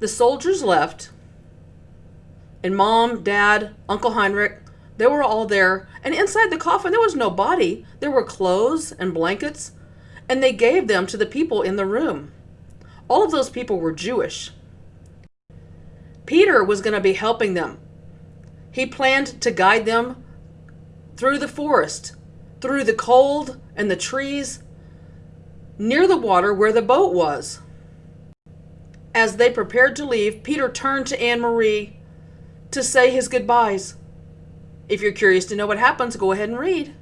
The soldiers left, and mom, dad, Uncle Heinrich, they were all there. And inside the coffin, there was no body. There were clothes and blankets, and they gave them to the people in the room. All of those people were Jewish. Peter was going to be helping them. He planned to guide them through the forest, through the cold and the trees, near the water where the boat was. As they prepared to leave, Peter turned to Annemarie to say his goodbyes. If you're curious to know what happens, go ahead and read.